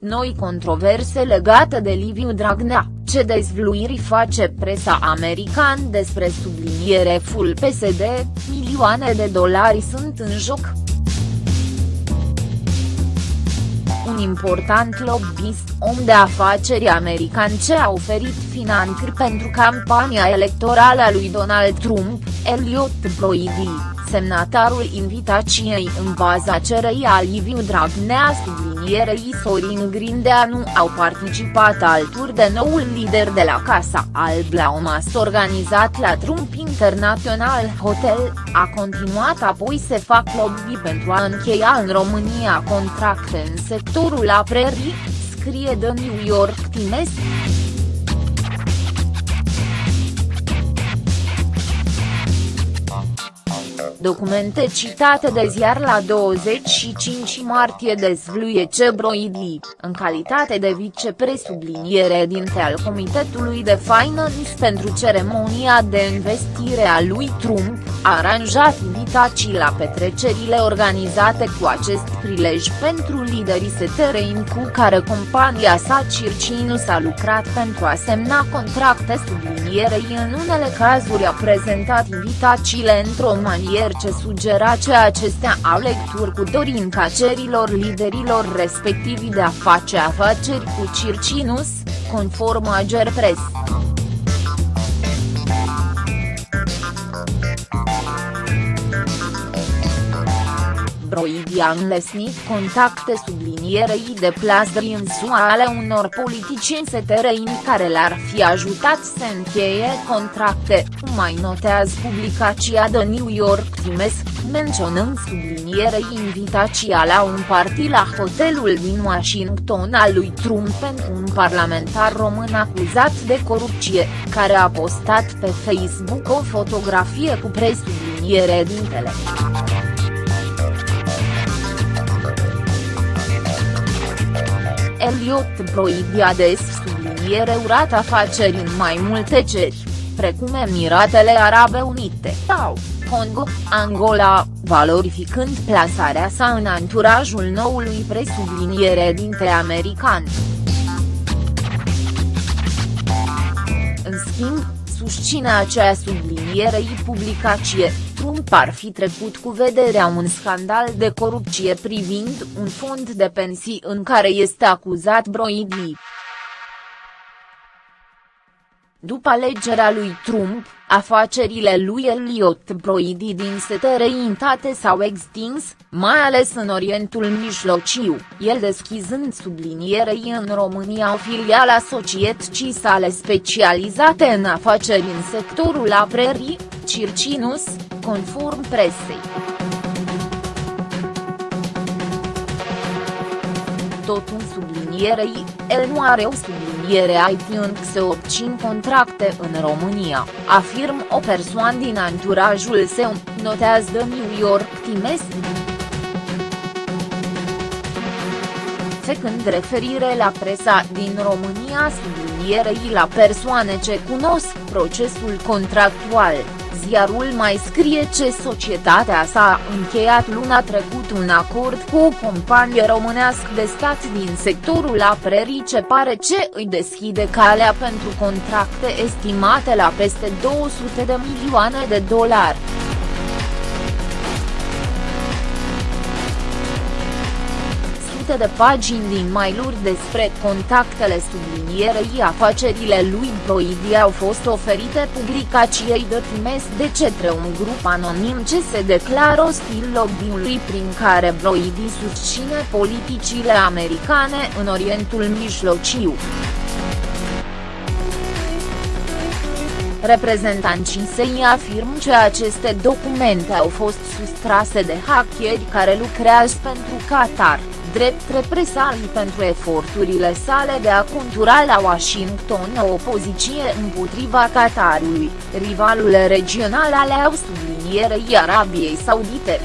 noi controverse legate de Liviu Dragnea, ce dezvluiri face presa american despre subliniere full PSD, milioane de dolari sunt în joc. un important lobbyist, om de afaceri american ce a oferit finanțări pentru campania electorală a lui Donald Trump, Elliot Broidy, semnatarul invitației în baza cerei a Liviu Dragnea sublinierei Sorin Grindeanu au participat alături de noul lider de la Casa Alb la un mas organizat la Trump International Hotel, a continuat apoi se fac lobby pentru a încheia în România contracte în sectorul aprerii, scrie The New York Times. Documente citate de ziar la 25 martie dezvluie ce Broidi, în calitate de vicepresubliniere dinte al Comitetului de Finance pentru ceremonia de investire a lui Trump, a aranjat invitații la petrecerile organizate cu acest prilej pentru liderii STRIN cu care compania sa Circinus a lucrat pentru a semna contracte sublinierei. În unele cazuri a prezentat invitațiile într-o manieră ce sugera ce acestea au lecturi cu dorința cerilor liderilor respectivi de a face afaceri cu Circinus, conform Ager Press. Broidi a înlesnit contacte sublinierei de plasări în SUA ale unor politicieni STRINI care le-ar fi ajutat să încheie contracte, mai notează publicația The New York Times, menționând sublinierei invitația la un party la hotelul din Washington al lui Trump pentru un parlamentar român acuzat de corupție, care a postat pe Facebook o fotografie cu presubliniere dintele. Elliot Broidiades subliniere urat afaceri în mai multe ceri, precum Emiratele Arabe Unite sau Congo, Angola, valorificând plasarea sa în anturajul noului presubliniere dintre american. În schimb, susține acea sublinierei publicație, Trump ar fi trecut cu vederea un scandal de corupție privind un fond de pensii în care este acuzat Broidi. După alegerea lui Trump, afacerile lui Elliot Broidy din străinătate s-au extins, mai ales în Orientul Mijlociu, el deschizând sublinierei în România o filială a societății sale specializate în afaceri în sectorul aprerii, Circinus, conform presei. tot un sublinierei, el nu are o subliniere IT în se obțin contracte în România, afirm o persoană din anturajul său, notează The New York Times. Făcând referire la presa din România sublinierei la persoane ce cunosc procesul contractual ziarul mai scrie ce societatea s-a încheiat luna trecut un acord cu o companie românească de stat din sectorul aprerii ce pare ce îi deschide calea pentru contracte estimate la peste 200 de milioane de dolari. Sute de pagini din mail-uri despre contactele sublinierei afacerile lui Broidi au fost oferite publicației de Times de cetre un grup anonim ce se declară ostil lobby-ului prin care Broidi susține politicile americane în Orientul Mijlociu. Reprezentanții săi afirm că aceste documente au fost sustrase de hackeri care lucrează pentru Qatar drept represalii pentru eforturile sale de a contura la Washington o opoziție împotriva Qatarului, rivalul regional al au sublinierei Arabiei Saudite.